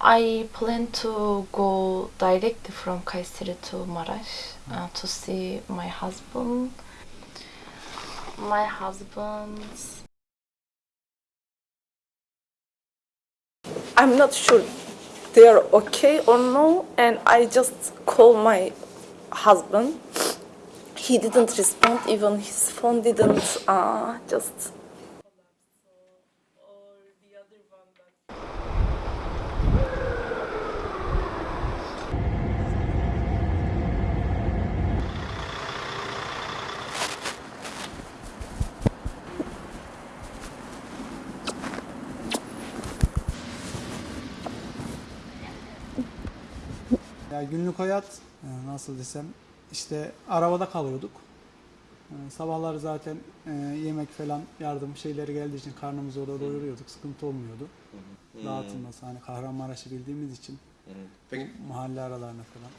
I plan to go directly from Kayseri to Maraş uh, to see my husband. My husband's I'm not sure they're okay or no, and I just call my husband. He didn't respond, even his phone didn't. Uh, just Ya günlük hayat e, nasıl desem işte arabada kalıyorduk. E, Sabahları zaten e, yemek falan yardım şeyleri geldiği için karnımızı orada doyuruyorduk. Sıkıntı olmuyordu. Dağıtılması hani Kahramanmaraş'ı bildiğimiz için Peki mahalle aralarına falan.